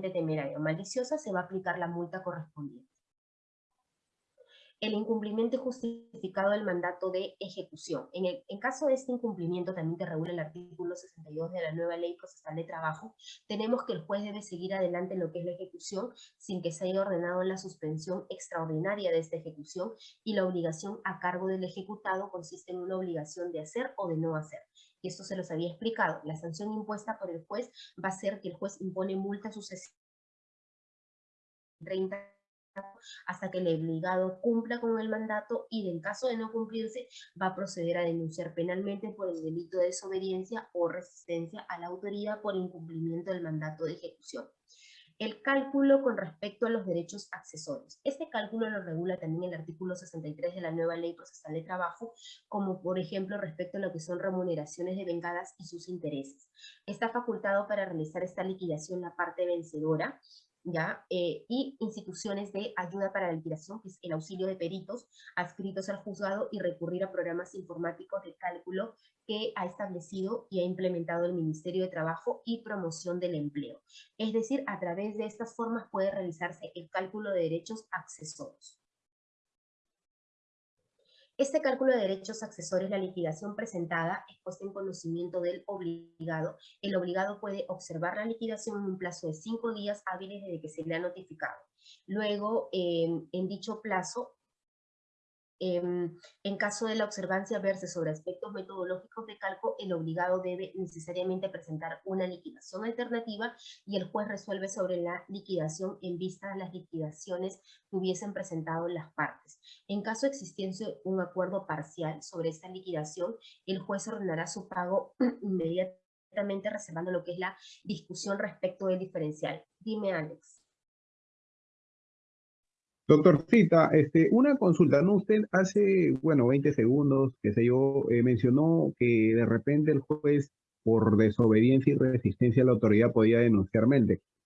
deliberadamente temeraria o maliciosa, se va a aplicar la multa correspondiente el incumplimiento justificado del mandato de ejecución. En, el, caso de este incumplimiento, también que regula el artículo 62 de la nueva ley procesal de trabajo, tenemos que el juez debe seguir adelante en lo que es la ejecución sin que se haya ordenado la suspensión extraordinaria de esta ejecución y la obligación a cargo del ejecutado consiste en una obligación de hacer o de no hacer. Y esto se los había explicado. La sanción impuesta por el juez va a ser que el juez impone multa sucesiva 30 hasta que el obligado cumpla con el mandato y en caso de no cumplirse va a proceder a denunciar penalmente por el delito de desobediencia o resistencia a la autoridad por incumplimiento del mandato de ejecución. El cálculo con respecto a los derechos accesorios. Este cálculo lo regula también el artículo 63 de la nueva Ley Procesal de Trabajo, como por ejemplo respecto a lo que son remuneraciones de vengadas y sus intereses. Está facultado para realizar esta liquidación la parte vencedora ¿ya? Eh, y instituciones de ayuda para la liquidación, que es el auxilio de peritos adscritos al juzgado y recurrir a programas informáticos de cálculo que ha establecido y ha implementado el Ministerio de Trabajo y Promoción del Empleo. Es decir, a través de estas formas puede realizarse el cálculo de derechos accesorios. Este cálculo de derechos accesorios, la liquidación presentada, es puesta en conocimiento del obligado. El obligado puede observar la liquidación en un plazo de cinco días hábiles desde que se le ha notificado. Luego, en dicho plazo, Em, en caso de la observancia verse sobre aspectos metodológicos de cálculo, el obligado debe necesariamente presentar una liquidación alternativa y el juez resuelve sobre la liquidación en vista de las liquidaciones que hubiesen presentado las partes. En caso existiese un acuerdo parcial sobre esta liquidación, el juez ordenará su pago inmediatamente reservando lo que es la discusión respecto del diferencial. Dime, Alex. Doctorcita, este, una consulta, ¿no? Usted hace, bueno, 20 segundos, qué sé yo, eh, mencionó que de repente el juez, por desobediencia y resistencia a la autoridad, podía denunciar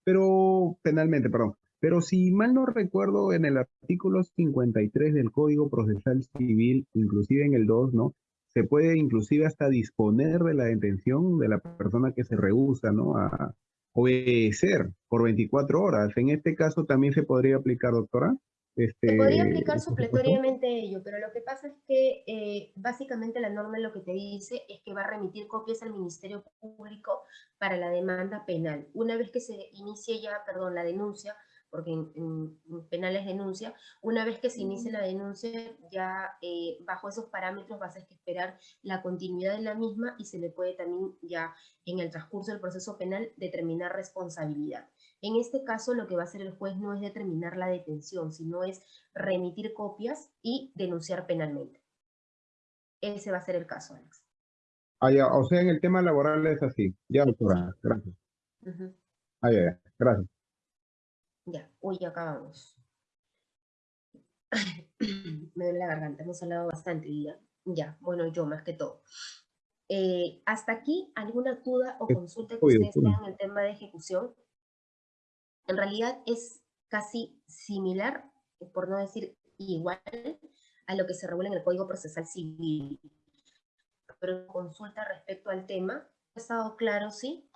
pero, penalmente, perdón. Pero si mal no recuerdo, en el artículo 53 del Código Procesal Civil, inclusive en el 2, ¿no? Se puede inclusive hasta disponer de la detención de la persona que se rehúsa, ¿no? A obedecer por 24 horas. En este caso también se podría aplicar, doctora. Este, se podría aplicar supletoriamente ello, pero lo que pasa es que eh, básicamente la norma lo que te dice es que va a remitir copias al Ministerio Público para la demanda penal. Una vez que se inicie ya, perdón, la denuncia, porque en, penales denuncia, una vez que se inicie la denuncia, ya eh, bajo esos parámetros vas a esperar la continuidad de la misma y se le puede también ya en el transcurso del proceso penal determinar responsabilidad. En este caso, lo que va a hacer el juez no es determinar la detención, sino es remitir copias y denunciar penalmente. Ese va a ser el caso, Alex. Ah, ya. O sea, en el tema laboral es así. Ya, doctora. Gracias. Ah, ya, ya. Gracias. Ya. Uy, ya acabamos. Me duele la garganta. Hemos hablado bastante ya. Ya. Bueno, yo más que todo. Eh, hasta aquí, ¿alguna duda o consulta que ustedes tengan en el tema de ejecución? En realidad es casi similar, por no decir igual, a lo que se regula en el Código Procesal Civil. Pero consulta respecto al tema, ¿ha estado claro, sí?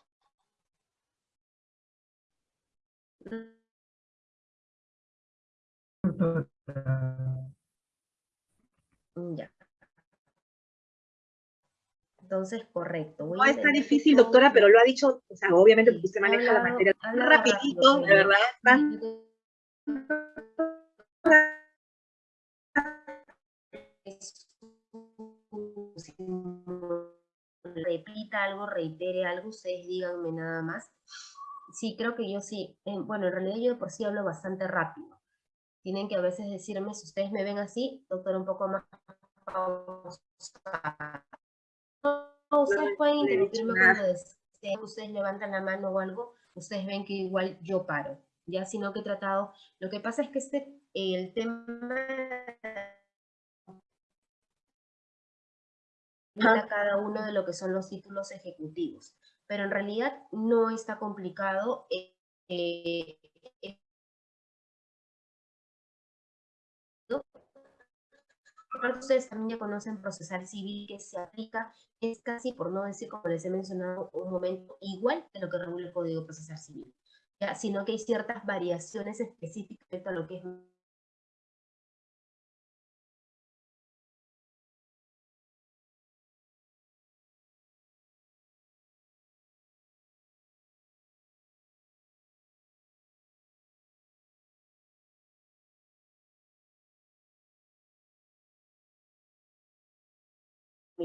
Ya. Entonces, correcto. no está difícil, doctora, pero lo ha dicho, o sea, obviamente porque usted maneja la materia rapidito, de verdad. Repita algo, reitere algo, ustedes díganme nada más. Sí, creo que yo sí. bueno, en realidad yo de por sí hablo bastante rápido. Tienen que a veces decirme, si ustedes me ven así, doctor, un poco más ustedes pueden interrumpirme cuando ustedes levantan la mano o algo, ustedes ven que igual yo paro, ya, sino que he tratado, lo que pasa es que este, el tema a cada uno de lo que son los títulos ejecutivos, pero en realidad no está complicado eh, eh, ustedes también ya conocen procesal civil que se aplica, es casi, por no decir como les he mencionado un momento, igual que lo que regula el Código Procesal Civil. sino que hay ciertas variaciones específicas respecto a lo que es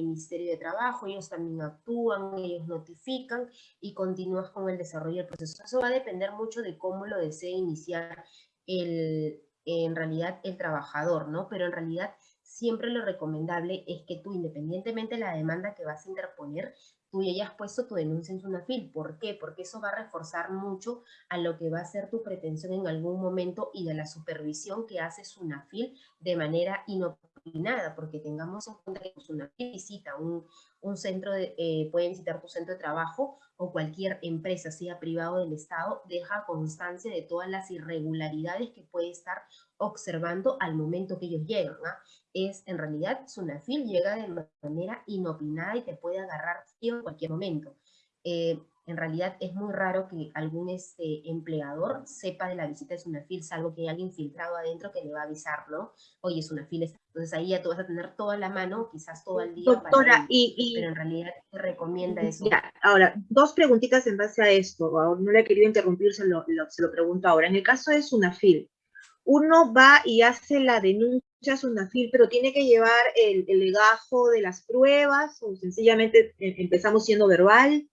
Ministerio de Trabajo, ellos también actúan, ellos notifican y continúas con el desarrollo del proceso. Eso va a depender mucho de cómo lo desee iniciar el, en realidad el trabajador, ¿no? Pero en realidad siempre lo recomendable es que tú, independientemente de la demanda que vas a interponer, tú ya hayas puesto tu denuncia en SUNAFIL. ¿Por qué? Porque eso va a reforzar mucho a lo que va a ser tu pretensión en algún momento y de la supervisión que hace SUNAFIL de manera inopinada, porque tengamos en cuenta que SUNAFIL visita un, un centro, de, eh, puede visitar tu centro de trabajo o cualquier empresa, sea privado del Estado, deja constancia de todas las irregularidades que puede estar observando al momento que ellos llegan. ¿ah? Es, en realidad, Sunafil llega de manera inopinada y te puede agarrar en cualquier momento. Eh, en realidad es muy raro que algún este, empleador sepa de la visita de Sunafil, salvo que hay alguien filtrado adentro que le va a avisar, ¿no? Oye, Sunafil está... Entonces ahí ya tú vas a tener toda la mano, quizás todo el día. Doctora, y, Pero en realidad te recomienda eso. ahora, dos preguntitas en base a esto. No le he querido interrumpir, se lo, se lo pregunto ahora. En el caso de Sunafil, uno va y hace la denuncia a SUNAFIL, pero tiene que llevar el, legajo de las pruebas o sencillamente eh, empezamos siendo verbal.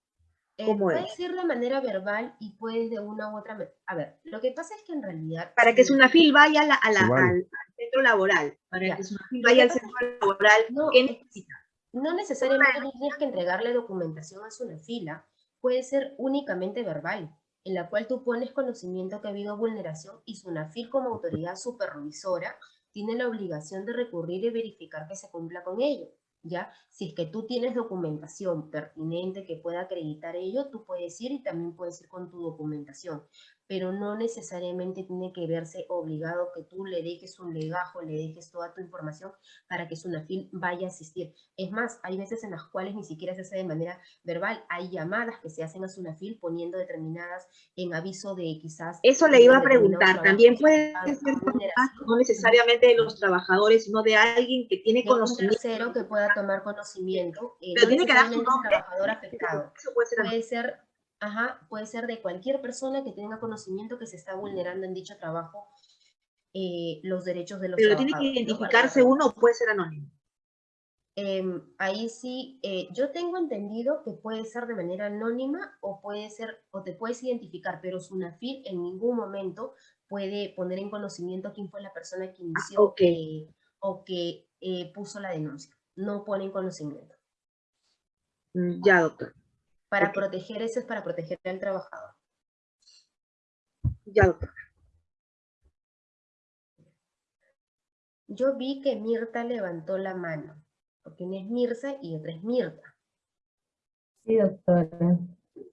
Eh, ¿Cómo puede ser de manera verbal y puede de una u otra A ver, lo que pasa es que en realidad... Para que SUNAFIL vaya a al, centro laboral, para que SUNAFIL vaya al centro laboral, no, ¿qué necesita? No necesariamente tienes que entregarle documentación a SUNAFILA, puede ser únicamente verbal en la cual tú pones conocimiento que ha habido vulneración y SUNAFIL como autoridad supervisora tiene la obligación de recurrir y verificar que se cumpla con ello. ¿Ya? Si es que tú tienes documentación pertinente que pueda acreditar ello, tú puedes ir y también puedes ir con tu documentación pero no necesariamente tiene que verse obligado que tú le dejes un legajo, le dejes toda tu información para que Sunafil vaya a asistir. Es más, hay veces en las cuales ni siquiera se hace de manera verbal, hay llamadas que se hacen a Sunafil poniendo determinadas en aviso de quizás... Eso le iba a preguntar, también puede ser no necesariamente de los trabajadores, sino de alguien que tiene conocimiento. Un tercero que pueda tomar conocimiento. Eh, pero tiene que dar su nombre. trabajador afectado. Eso puede ser, puede ser Ajá, puede ser de cualquier persona que tenga conocimiento que se está vulnerando en dicho trabajo eh, los derechos de los Pero tiene que identificarse uno o puede ser anónimo. Em, ahí sí, eh, yo tengo entendido que puede ser de manera anónima o puede ser, o te puedes identificar, pero SUNAFIL en ningún momento puede poner en conocimiento quién fue la persona que inició ah, o que eh, puso la denuncia. No pone en conocimiento. Mm, ya, doctor. Para proteger eso es para proteger al trabajador. Ya, doctor. Yo vi que Mirta levantó la mano, porque una es Mirza y otra es Mirta. Sí, doctora.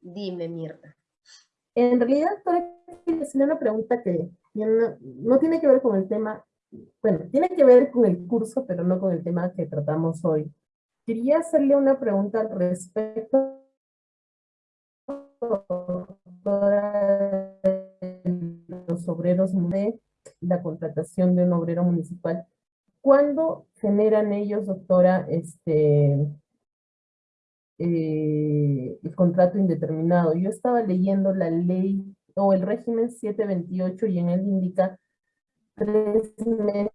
Dime, Mirta. En realidad, doctora, quiero hacer una pregunta que no, no, tiene que ver con el tema, bueno, tiene que ver con el curso, pero no con el tema que tratamos hoy. Quería hacerle una pregunta al respecto los obreros de la contratación de un obrero municipal. ¿Cuándo generan ellos, doctora, este, eh, el contrato indeterminado? Yo estaba leyendo la ley o el régimen 728 y en él indica tres meses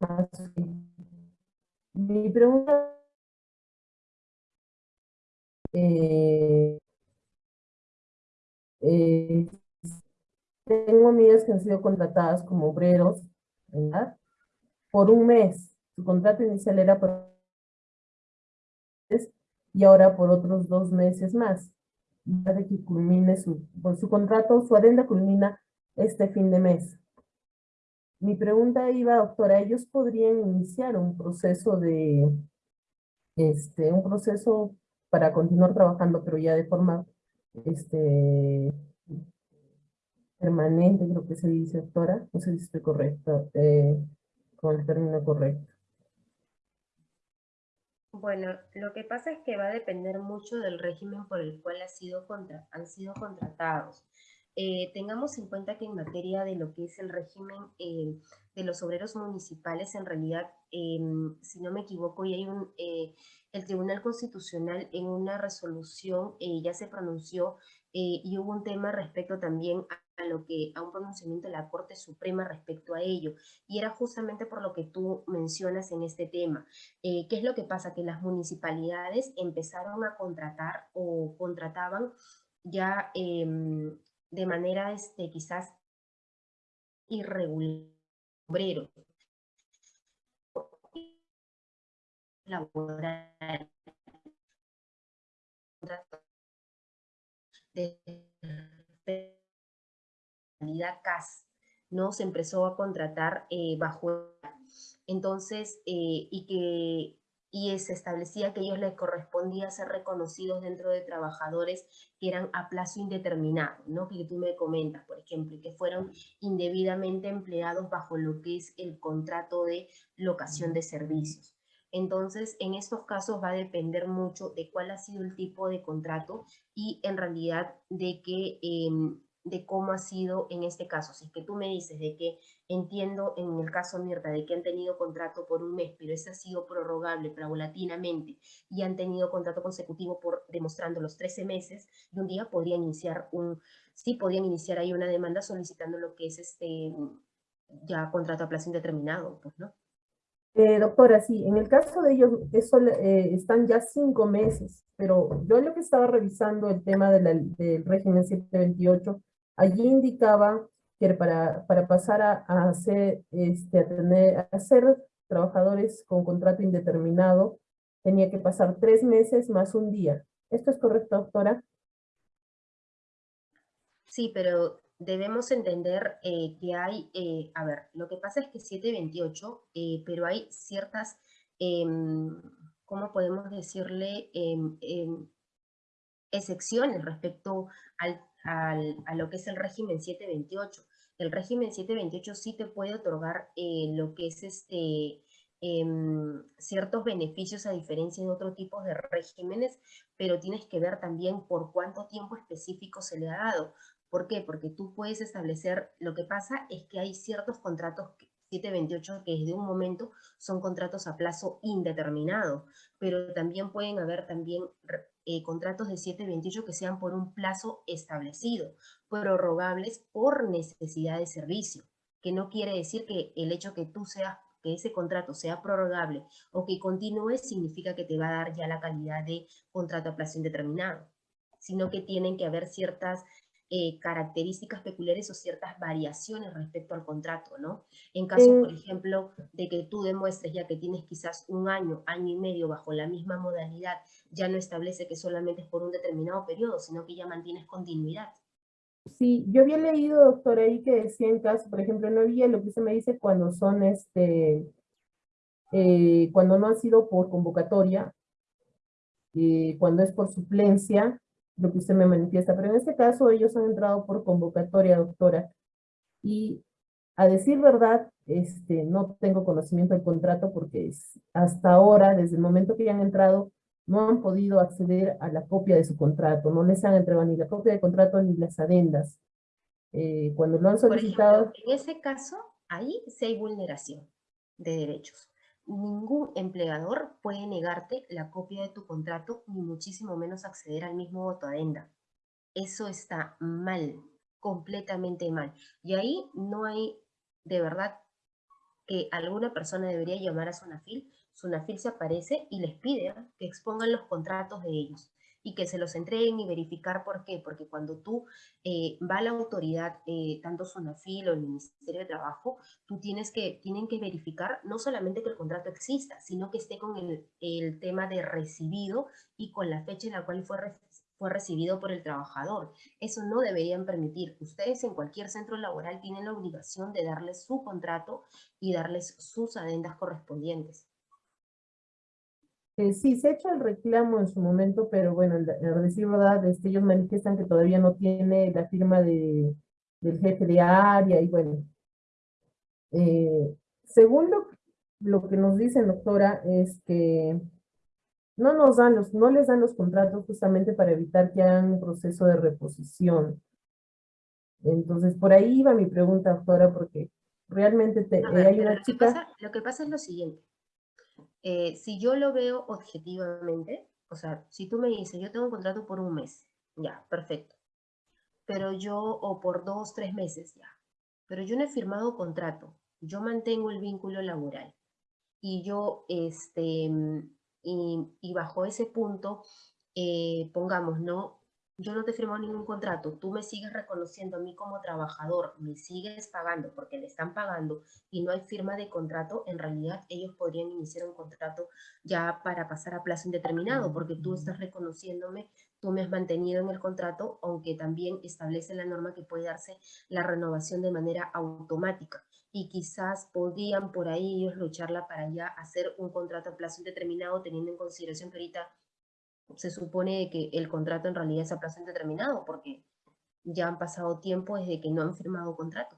más. Mi pregunta eh, eh, tengo amigas que han sido contratadas como obreros ¿verdad? por un mes. Su contrato inicial era por y ahora por otros dos meses más. De que culmine su, por su contrato, su adenda culmina este fin de mes. Mi pregunta iba, doctora, ¿ellos podrían iniciar un proceso de, este, un proceso para continuar trabajando, pero ya de forma este, permanente, creo que se dice, doctora, no sé si estoy correcto, eh, con el término correcto. Bueno, lo que pasa es que va a depender mucho del régimen por el cual ha sido contra, han sido contratados. Eh, tengamos en cuenta que en materia de lo que es el régimen eh, de los obreros municipales, en realidad, em, si no me equivoco, y hay un, eh, el Tribunal Constitucional en una resolución ya se pronunció y hubo un tema respecto también a, a, lo que, a un pronunciamiento de la Corte Suprema respecto a ello. Y era justamente por lo que tú mencionas en este tema. ¿Qué es lo que pasa? Que las municipalidades empezaron a contratar o contrataban ya em, de manera este, quizás irregular, obrero, laboral, de CAS, ¿no? Se empezó a contratar eh, bajo, entonces, eh, y que y se establecía que ellos les correspondía ser reconocidos dentro de trabajadores que eran a plazo indeterminado, ¿no? que tú me comentas, por ejemplo, que fueron indebidamente empleados bajo lo que es el contrato de locación de servicios. Entonces, en estos casos va a depender mucho de cuál ha sido el tipo de contrato y en realidad de que em, de cómo ha sido en este caso. Si es que tú me dices de que entiendo en el caso Mirta de que han tenido contrato por un mes, pero ese ha sido prorrogable paulatinamente y han tenido contrato consecutivo por demostrando los 13 meses, y un día podrían iniciar un, sí podrían iniciar ahí una demanda solicitando lo que es este ya contrato a plazo indeterminado, pues, ¿no? Eh, doctora, sí, en el caso de ellos eso, eh, están ya cinco meses, pero yo lo que estaba revisando el tema del régimen 728 Allí indicaba que para, para pasar a, a hacer, este, a, tener, a ser trabajadores con contrato indeterminado, tenía que pasar tres meses más un día. ¿Esto es correcto, doctora? Sí, pero debemos entender eh, que hay, eh, a ver, lo que pasa es que 728, eh, pero hay ciertas, em, ¿cómo podemos decirle? Em, em, excepciones respecto al a lo que es el régimen 728. El régimen 728 sí te puede otorgar lo que es este, ciertos beneficios a diferencia de otros tipos de regímenes, pero tienes que ver también por cuánto tiempo específico se le ha dado. ¿Por qué? Porque tú puedes establecer, lo que pasa es que hay ciertos contratos 728 que desde un momento son contratos a plazo indeterminado, pero también pueden haber también eh, contratos de 728 que sean por un plazo establecido, prorrogables por necesidad de servicio, que no quiere decir que el hecho que tú seas que ese contrato sea prorrogable o que continúe significa que te va a dar ya la calidad de contrato a plazo indeterminado, sino que tienen que haber ciertas eh, características peculiares o ciertas variaciones respecto al contrato, ¿no? En caso, por ejemplo, de que tú demuestres ya que tienes quizás un año, año y medio bajo la misma modalidad, ya no establece que solamente es por un determinado periodo, sino que ya mantienes continuidad. Sí, yo había leído, doctor, ahí que decía en caso, por ejemplo, no había lo que se me dice cuando son, este, eh, cuando no ha sido por convocatoria, eh, cuando es por suplencia, lo que usted me manifiesta, pero en este caso ellos han entrado por convocatoria, doctora, y a decir verdad, este, no tengo conocimiento del contrato porque hasta ahora, desde el momento que ya han entrado, no han podido acceder a la copia de su contrato, no les han entregado ni la copia de contrato ni las adendas. Eh, cuando lo han solicitado... en ese caso, ahí sí hay vulneración de derechos ningún empleador puede negarte la copia de tu contrato, ni muchísimo menos acceder al mismo voto adenda. Eso está mal, completamente mal. Y ahí no hay, de verdad, que alguna persona debería llamar a Sunafil. Sunafil se aparece y les pide que expongan los contratos de ellos y que se los entreguen y verificar por qué. Porque cuando tú eh, va a la autoridad, eh, tanto Sonafil o el Ministerio de Trabajo, tú tienes que, tienen que verificar no solamente que el contrato exista, sino que esté con el, el tema de recibido y con la fecha en la cual fue, fue recibido por el trabajador. Eso no deberían permitir. Ustedes en cualquier centro laboral tienen la obligación de darles su contrato y darles sus adendas correspondientes. Eh, sí, se ha hecho el reclamo en su momento, pero bueno, en, decir verdad, este, ellos manifiestan que todavía no tiene la firma de, del jefe de área y bueno. Eh, según lo, que nos dicen, doctora, es que no nos dan los, no les dan los contratos justamente para evitar que hagan un proceso de reposición. Entonces, por ahí iba mi pregunta, doctora, porque realmente te, A eh, ver, hay una lo, que chica... pasa, lo que pasa es lo siguiente. Eh, si yo lo veo objetivamente, o sea, si tú me dices, yo tengo un contrato por un mes, ya, perfecto. Pero yo, o por dos, tres meses, ya. Pero yo no he firmado contrato, yo mantengo el vínculo laboral. Y yo, este, y, y bajo ese punto, eh, pongamos, ¿no? Yo no te he firmado ningún contrato, tú me sigues reconociendo a mí como trabajador, me sigues pagando porque le están pagando y no hay firma de contrato, en realidad ellos podrían iniciar un contrato ya para pasar a plazo indeterminado, porque tú estás reconociéndome, tú me has mantenido en el contrato, aunque también establece la norma que puede darse la renovación de manera automática. Y quizás podrían por ahí ellos lucharla para ya hacer un contrato a plazo indeterminado, teniendo en consideración que ahorita se supone que el contrato en realidad es a plazo indeterminado, porque ya han pasado tiempo desde que no han firmado contrato.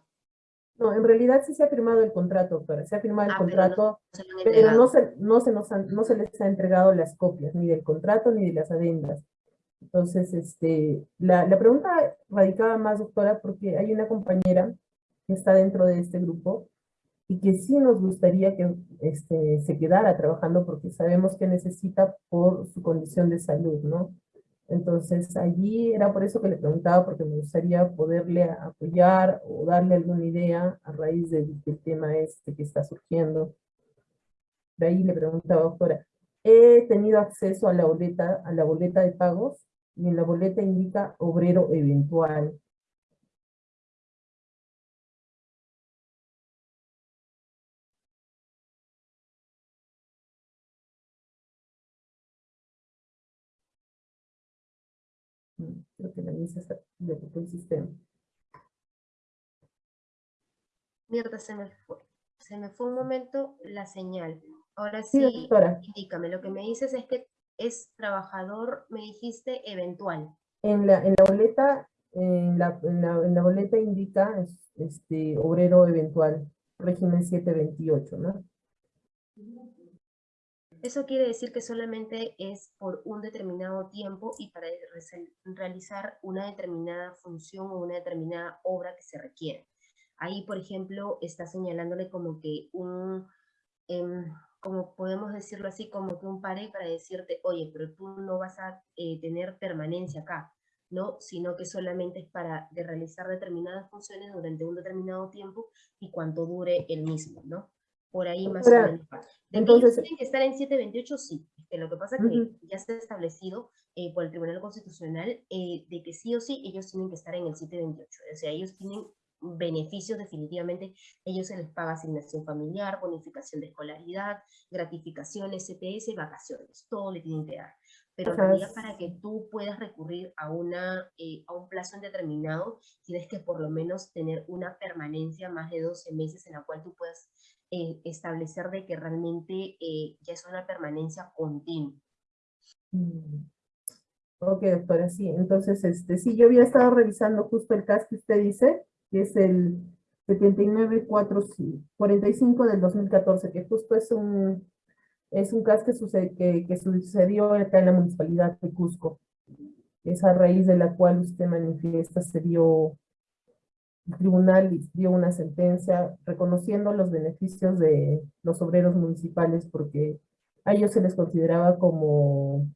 No, en realidad sí se ha firmado el contrato, pero se ha firmado el Ah, pero no contrato, se han pero no se, no, se nos han- no se les ha entregado las copias, ni del contrato ni de las adendas. Entonces, este, la, la pregunta radicaba más, doctora, porque hay una compañera que está dentro de este grupo y que sí nos gustaría que este, se quedara trabajando porque sabemos que necesita por su condición de salud, ¿no? Entonces, allí era por eso que le preguntaba, porque me gustaría poderle apoyar o darle alguna idea a raíz del, del tema este que está surgiendo. De ahí le preguntaba, doctora, he tenido acceso a la boleta, a la boleta de pagos, y en la boleta indica obrero eventual. El sistema. Mierda, se me fue. Se me fue un momento la señal. Ahora Sí, sí, doctora. indícame. Lo que me dices es que es trabajador, me dijiste, eventual. En la, en la boleta, en la, en la, en la boleta indica es- este obrero eventual, régimen 728, ¿no? Eso quiere decir que solamente es por un determinado tiempo y para re- realizar una determinada función o una determinada obra que se requiere. Ahí, por ejemplo, está señalándole como que un, em, como podemos decirlo así, como que un pare para decirte, oye, pero tú no vas a eh, tener permanencia acá, ¿no? Sino que solamente es para de realizar determinadas funciones durante un determinado tiempo y cuanto dure el mismo, ¿no? Por ahí más o Doctora, menos. De que ellos entonces- tienen que estar en 728, sí. Este, lo que pasa es que Ujú. ya está establecido eh, por el Tribunal Constitucional eh, de que sí o sí ellos tienen que estar en el 728. O sea, ellos tienen beneficios definitivamente. Ellos se les paga asignación familiar, bonificación de escolaridad, gratificaciones, CTS, vacaciones. Todo le tienen que dar. Pero realidad para que tú puedas recurrir a, una, eh, a un plazo indeterminado, tienes que por lo menos tener una permanencia más de 12 meses en la cual tú puedas eh, establecer de que realmente eh, ya es una permanencia continua. Mm. Ok, doctora, sí. Entonces, este, sí, yo había estado revisando justo el caso que usted dice, que es el 7945 del 2014, que justo es un, es un caso que, sucede, que, que sucedió acá en la municipalidad de Cusco. Es a raíz de la cual usted manifiesta, se dio, tribunal dio una sentencia reconociendo los beneficios de los obreros municipales porque a ellos se les consideraba como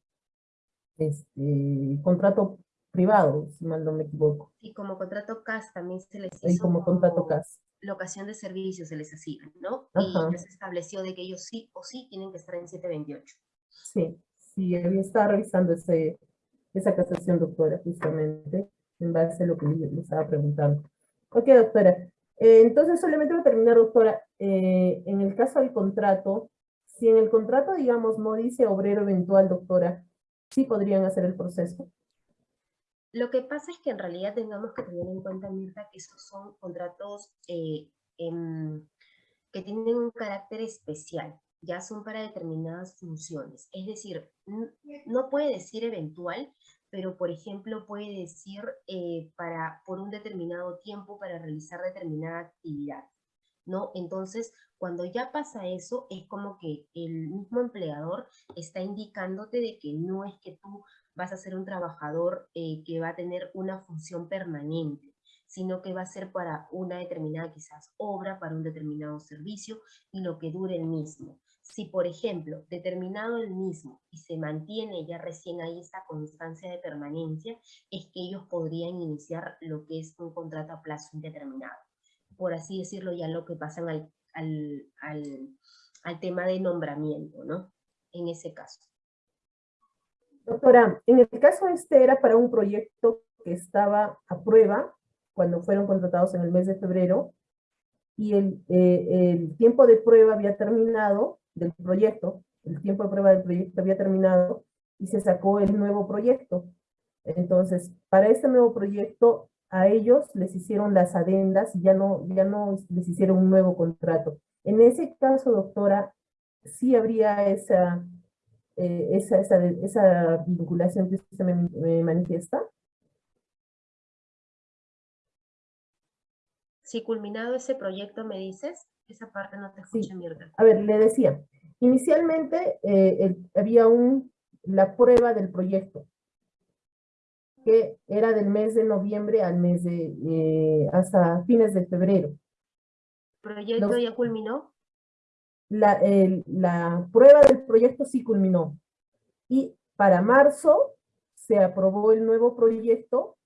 este, contrato privado, si mal no me equivoco, Y como contrato CAS también se les y hizo como contrato CAS. locación de servicios, se les hacía, ¿no? Ajá. Y se estableció de que ellos sí o sí tienen que estar en 728. Sí, sí, había estado revisando ese, esa casación, doctora, justamente, en base a lo que le estaba preguntando. Ok, doctora. Eh, entonces, solamente voy a terminar, doctora. Eh, en el caso del contrato, si en el contrato, digamos, no dice obrero eventual, doctora, sí podrían hacer el proceso. Lo que pasa es que en realidad tengamos que tener en cuenta, Mirta, que esos son contratos eh, em, que tienen un carácter especial, ya son para determinadas funciones. Es decir, no puede decir eventual, pero por ejemplo puede decir eh, para, por un determinado tiempo para realizar determinada actividad. ¿no? Entonces, cuando ya pasa eso, es como que el mismo empleador está indicándote de que no es que tú vas a ser un trabajador eh, que va a tener una función permanente, sino que va a ser para una determinada quizás obra, para un determinado servicio y lo que dure el mismo. Si, por ejemplo, determinado el mismo y se mantiene ya recién ahí esta constancia de permanencia, es que ellos podrían iniciar lo que es un contrato a plazo indeterminado. Por así decirlo, ya lo que pasan al, al, al, tema de nombramiento, ¿no? En ese caso. Doctora, en el caso este era para un proyecto que estaba a prueba cuando fueron contratados en el mes de febrero, y el, eh, el tiempo de prueba había terminado del proyecto, el tiempo de prueba del proyecto había terminado, y se sacó el nuevo proyecto. Entonces, para este nuevo proyecto, a ellos les hicieron las adendas, ya no, ya no les hicieron un nuevo contrato. En ese caso, doctora, sí habría esa, eh, esa, esa, vinculación que usted me, me manifiesta. Si culminado ese proyecto, me dices, esa parte no te escuché, sí. Mirta. A ver, le decía, inicialmente eh, el, había un, la prueba del proyecto, que era del mes de noviembre al mes de, eh, hasta fines de febrero. ¿El proyecto Los, ya culminó? La, el, la prueba del proyecto sí culminó. Y para marzo se aprobó el nuevo proyecto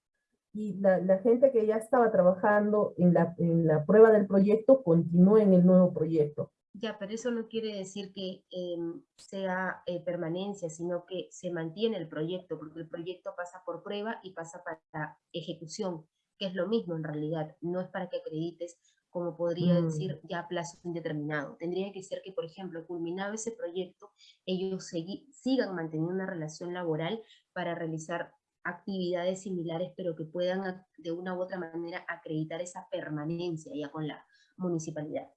y la, la, gente que ya estaba trabajando en la, en la prueba del proyecto continúa en el nuevo proyecto. Ya, pero eso no quiere decir que eh, sea eh, permanencia, sino que se mantiene el proyecto, porque el proyecto pasa por prueba y pasa para ejecución, que es lo mismo en realidad, no es para que acredites, como podría mm. decir, ya a plazo indeterminado. Tendría que ser que, por ejemplo, culminado ese proyecto, ellos sigan manteniendo una relación laboral para realizar actividades similares, pero que puedan de una u otra manera acreditar esa permanencia ya con la municipalidad.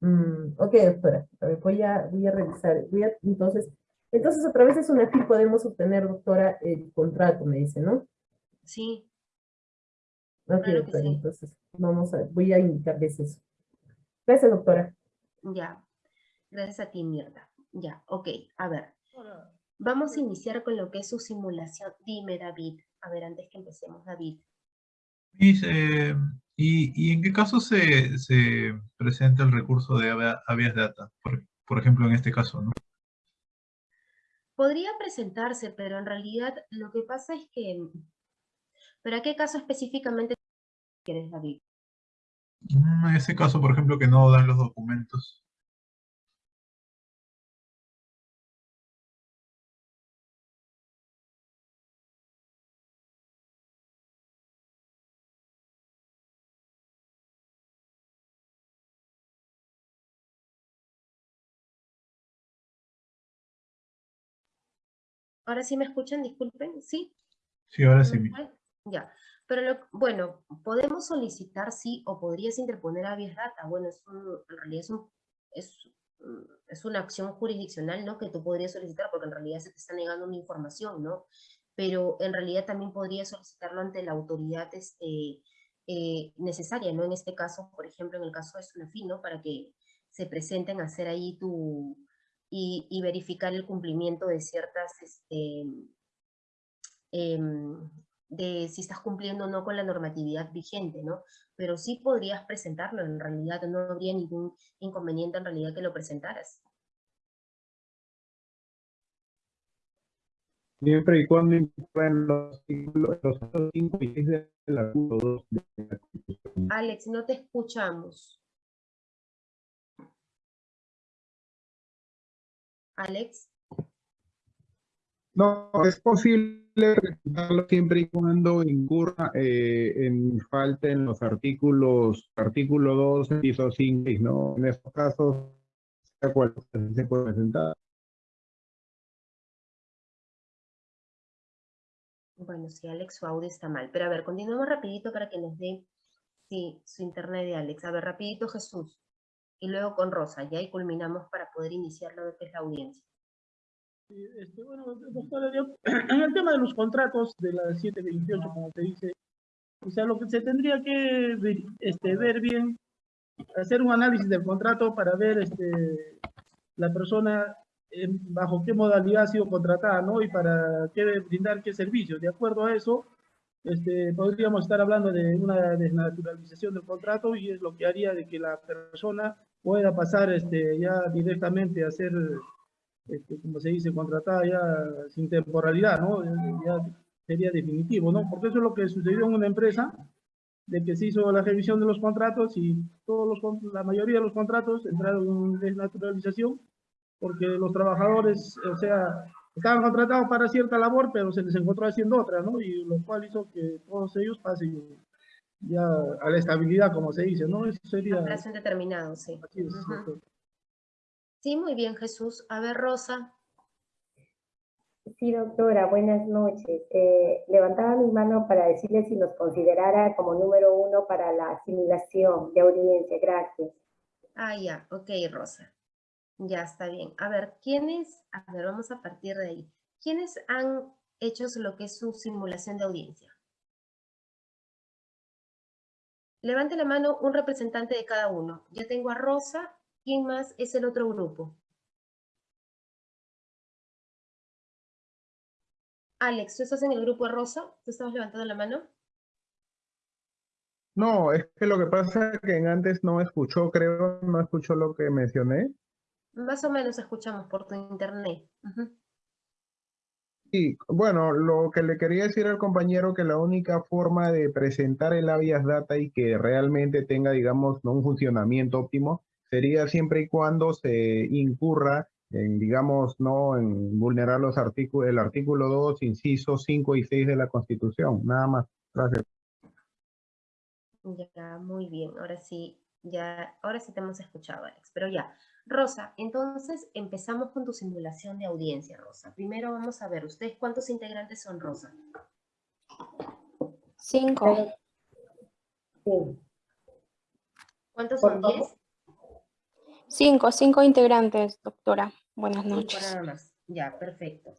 Mm, ok, doctora, voy a, voy a revisar. Voy a, entonces, entonces, a través de SUNAFIL podemos obtener, doctora, el contrato, me dice, ¿no? Sí. Ok, claro doctora, sí. entonces vamos a, voy a indicarles eso. Gracias, doctora. Ya, gracias a ti, Mirta. Ya, ok, a ver. Vamos a iniciar con lo que es su simulación. Dime, David. A ver, antes que empecemos, David. Dice, ¿y, ¿y, en qué caso se, se, presenta el recurso de habeas data? Por, por, ejemplo, en este caso, ¿no? Podría presentarse, pero en realidad lo que pasa es que... ¿Pero a qué caso específicamente quieres, David? En ese caso, por ejemplo, que no dan los documentos. Ahora sí me escuchan, disculpen, ¿sí? Sí, ahora sí. Ya, pero lo, bueno, podemos solicitar sí o podrías interponer a data. Bueno, es un, en realidad es, un, es, es, una acción jurisdiccional, ¿no? Que tú podrías solicitar porque en realidad se te está negando una información, ¿no? Pero en realidad también podrías solicitarlo ante la autoridad este, eh, necesaria, ¿no? En este caso, por ejemplo, en el caso de Sunafin, ¿no? Para que se presenten a hacer ahí tu, y, y, verificar el cumplimiento de ciertas, este, eh, de si estás cumpliendo o no con la normatividad vigente, ¿no? Pero sí podrías presentarlo, en realidad no habría ningún inconveniente en realidad que lo presentaras. Siempre y cuando incluyan los, los 5 y 6 de la 2 de la Alex, no te escuchamos. Alex. No, es posible presentarlo siempre y cuando incurra eh, en falta en los artículos, artículo 2, piso 5, ¿no? En estos casos, se puede presentar. Bueno, sí, Alex, su audio está mal. Pero a ver, continuemos rapidito para que nos dé sí, su internet de Alex. A ver, rapidito Jesús y luego con Rosa, y culminamos para poder iniciar lo que es la audiencia. Este, bueno, doctora, en el tema de los contratos de la 728, como te dice, o sea, lo que se tendría que este, ver bien hacer un análisis del contrato para ver este, la persona en- bajo qué modalidad ha sido contratada, ¿no? Y para qué brindar qué servicios. De acuerdo a eso, este, podríamos estar hablando de una desnaturalización del contrato y es lo que haría de que la persona pueda pasar este, ya directamente a ser, este, como se dice, contratada ya sin temporalidad, ¿no? Ya sería definitivo, ¿no? Porque eso es lo que sucedió en una empresa, de que se hizo la revisión de los contratos y todos los, la mayoría de los contratos entraron en desnaturalización porque los trabajadores, o sea, estaban contratados para cierta labor, pero se les encontró haciendo otra, ¿no? Y lo cual hizo que todos ellos pasen ya a la estabilidad, como se dice, ¿no? Eso sería... A plazo indeterminado, sí. Sí, muy bien, Jesús. A ver, Rosa. Sí, doctora, buenas noches. Eh, levantaba mi mano para decirle si nos considerara como número uno para la simulación de audiencia. Gracias. Ah, ya, ok, Rosa. Ya está bien. A ver, ¿quiénes? A ver, vamos a partir de ahí. ¿Quiénes han hecho lo que es su simulación de audiencia? Levante la mano un representante de cada uno. Ya tengo a Rosa. ¿Quién más es el otro grupo? Alex, ¿tú estás en el grupo de Rosa? ¿Tú estabas levantando la mano? No, es que lo que pasa es que antes no escuchó, creo, no escuchó lo que mencioné. Más o menos escuchamos por tu internet. Y bueno, lo que le quería decir al compañero que la única forma de presentar el habeas data y que realmente tenga, digamos, un funcionamiento óptimo sería siempre y cuando se incurra en, digamos, no en vulnerar los artículos, el artículo 2, incisos 5 y 6 de la Constitución. Nada más. Gracias. Ya, muy bien. Ahora sí, ya, ahora sí te hemos escuchado, Alex. Pero ya, Rosa, entonces empezamos con tu simulación de audiencia, Rosa. Primero vamos a ver, ¿ustedes cuántos integrantes son, Rosa? Cinco. Sí. ¿Cuántos son? ¿Diez? Cinco, cinco integrantes, doctora. Buenas Cinco noches. nada más. Ya, perfecto.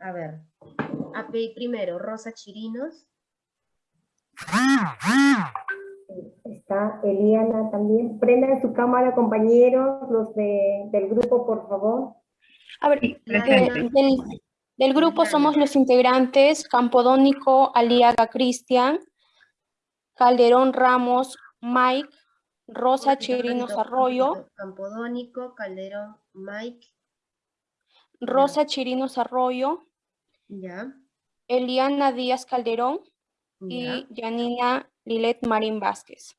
A ver, primero, Rosa Chirinos. Está Eliana también. Prendan su cámara, compañeros, los de, del grupo, por favor. A ver, eh, del, del grupo somos los integrantes Campodónico, Aliaga Cristian, Calderón Ramos, Mike, Rosa Chirinos Arroyo. Campodónico, Calderón, Mike, Rosa Chirinos Arroyo, ya, Eliana Díaz Calderón ya, y Janina Lilet Marín Vázquez.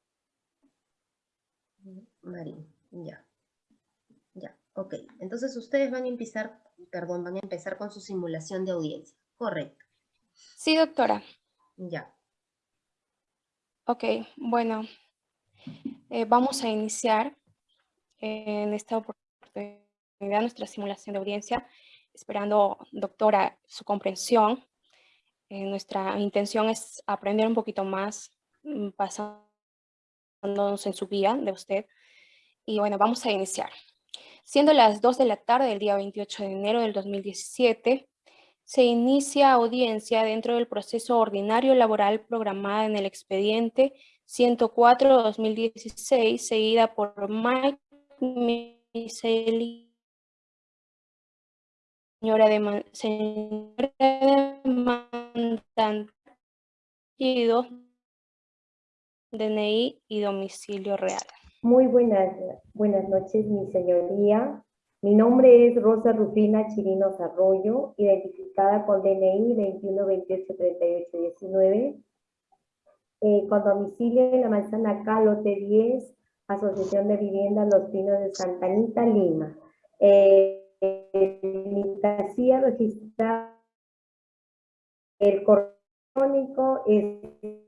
Marín, ya. Ya, ok. Entonces ustedes van a empezar, perdón, van a empezar con su simulación de audiencia. Correcto, Sí, doctora. ya. Ok, bueno, eh, vamos a iniciar eh, en esta oportunidad nuestra simulación de audiencia, esperando, doctora, su comprensión. Eh, nuestra intención es aprender un poquito más, basándonos en su guía de usted. Y bueno, vamos a iniciar. Siendo las 2 de la tarde del día 28 de enero del 2017, se inicia audiencia dentro del proceso ordinario laboral programada en el expediente 104-2016, seguida por Mike Miseli, señora, de señora demandante, DNI y domicilio real. Muy buenas, buenas noches, mi señoría. Mi nombre es Rosa Rufina Chirinos Arroyo, identificada con DNI 21283819, eh, con domicilio en la manzana K, lote 10, Asociación de Viviendas Los Pinos de Santa Anita, Lima. Eh, mi registrada, el correo electrónico es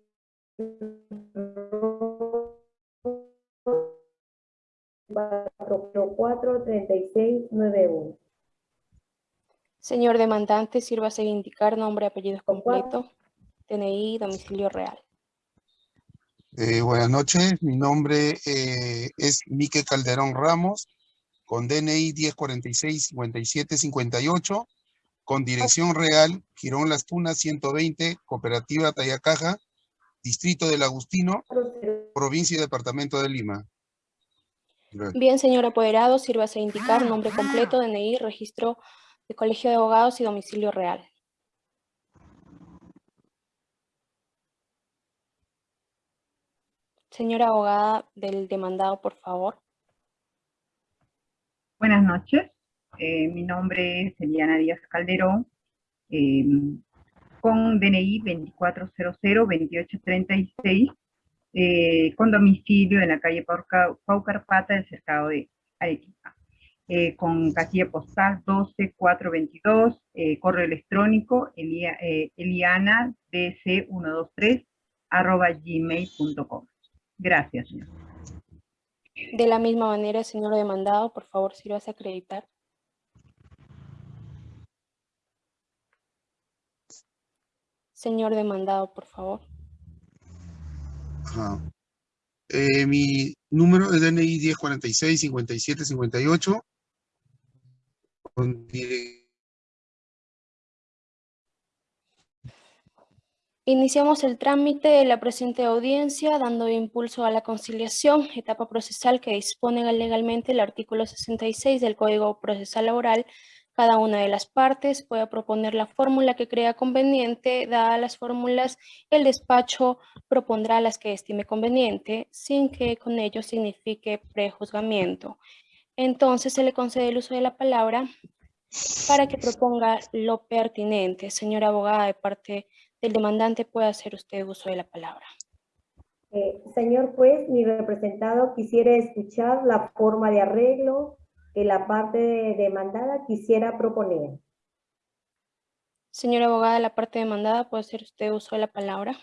cuatro treinta y seis nueve uno. Señor demandante, sírvase de indicar nombre, apellidos completo, DNI, domicilio real. Eh, buenas noches, mi nombre eh, es Mique Calderón Ramos, con DNI 1046-5758, con dirección real, Girón Las Tunas 120, Cooperativa Tayacaja, Distrito del Agustino, provincia y departamento de Lima. Gracias. Bien, señor apoderado, sírvase a indicar nombre completo, DNI, registro de colegio de abogados y domicilio real. Señora abogada del demandado, por favor. Buenas noches, Eh, mi nombre es Eliana Díaz Calderón, eh, con DNI 2400-2836, eh, con domicilio en la calle Pauca- Paucarpata del cercado de Arequipa, eh, con casilla postal 12422, eh, correo electrónico elia, eh, elianadc123 arroba gmail.com. Gracias, señor. De la misma manera, señor demandado, por favor, sírvase a acreditar. Señor demandado, por favor. Ajá. Eh, mi número es DNI 1046 57 58. Con dire- Iniciamos el trámite de la presente audiencia dando impulso a la conciliación, etapa procesal que dispone legalmente el artículo 66 del Código Procesal Laboral. Cada una de las partes puede proponer la fórmula que crea conveniente. Dadas las fórmulas, el despacho propondrá las que estime conveniente, sin que con ello signifique prejuzgamiento. Entonces se le concede el uso de la palabra para que proponga lo pertinente. Señora abogada, de parte del demandante puede hacer usted uso de la palabra. Eh, señor juez, mi representado quisiera escuchar la forma de arreglo que la parte demandada quisiera proponer. Señora abogada, la parte demandada puede hacer usted uso de la palabra.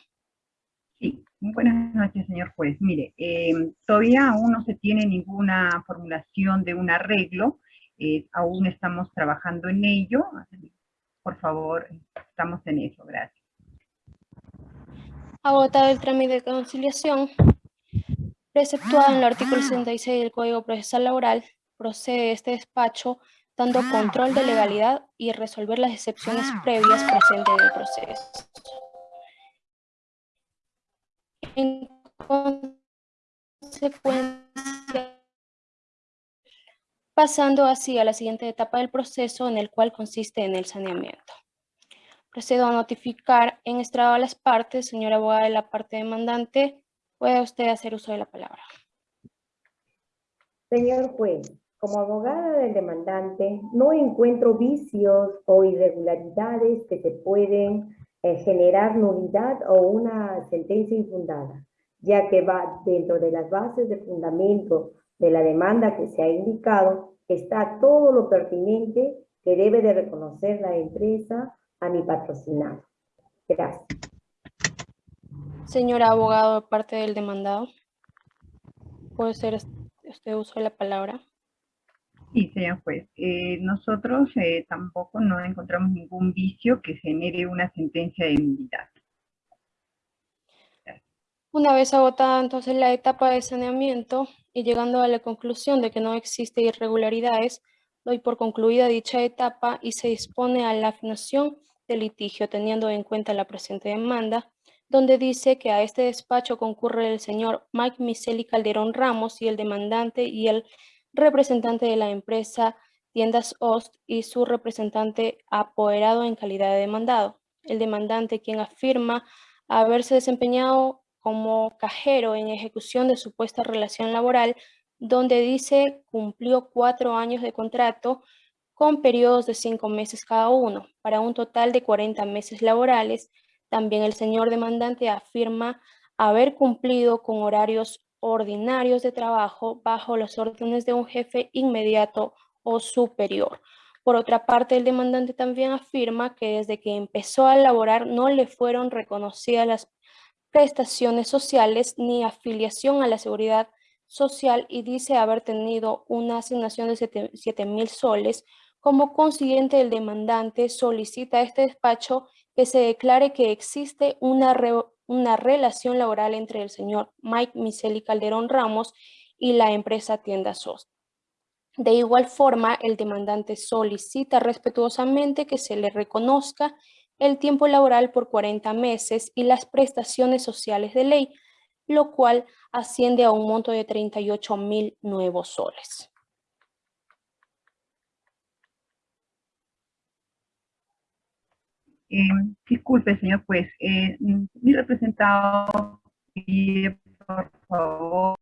Sí, buenas noches, señor juez. Mire, eh, todavía aún no se tiene ninguna formulación de un arreglo, eh, aún estamos trabajando en ello. Por favor, estamos en eso, gracias. Agotado el trámite de conciliación, preceptuado en el artículo 66 del Código Procesal Laboral, procede este despacho dando control de legalidad y resolver las excepciones previas presentes en el proceso. En consecuencia, pasando así a la siguiente etapa del proceso en el cual consiste en el saneamiento. Procedo a notificar en estrado a las partes. Señora abogada de la parte demandante, puede usted hacer uso de la palabra. Señor juez, como abogada del demandante, no encuentro vicios o irregularidades que se pueden eh, generar nulidad o una sentencia infundada, ya que va dentro de las bases de fundamento de la demanda que se ha indicado, está todo lo pertinente que debe de reconocer la empresa a mi patrocinado. Gracias. Señora abogado parte del demandado, puede hacer usted uso de la palabra. Sí, señor juez. Eh, nosotros eh, tampoco no encontramos ningún vicio que genere una sentencia de nulidad. Una vez agotada entonces la etapa de saneamiento y llegando a la conclusión de que no existe irregularidades, doy por concluida dicha etapa y se dispone a la afinación del litigio teniendo en cuenta la presente demanda, donde dice que a este despacho concurre el señor Mike Miseli Calderón Ramos y el demandante y el representante de la empresa Tiendas Ost y su representante apoderado en calidad de demandado. El demandante quien afirma haberse desempeñado como cajero en ejecución de supuesta relación laboral, donde dice cumplió cuatro años de contrato con periodos de cinco meses cada uno, para un total de 40 meses laborales. También el señor demandante afirma haber cumplido con horarios ordinarios de trabajo bajo las órdenes de un jefe inmediato o superior. Por otra parte, el demandante también afirma que desde que empezó a laborar no le fueron reconocidas las prestaciones sociales ni afiliación a la seguridad social y dice haber tenido una asignación de 7 mil soles. Como consiguiente, el demandante solicita a este despacho que se declare que existe una, una relación laboral entre el señor Mike Miseli Calderón Ramos y la empresa Tienda SOS. De igual forma, el demandante solicita respetuosamente que se le reconozca el tiempo laboral por 40 meses y las prestaciones sociales de ley, lo cual asciende a un monto de 38 mil nuevos soles. Eh, disculpe, señor juez, eh, mm, mi representado eh, por favor,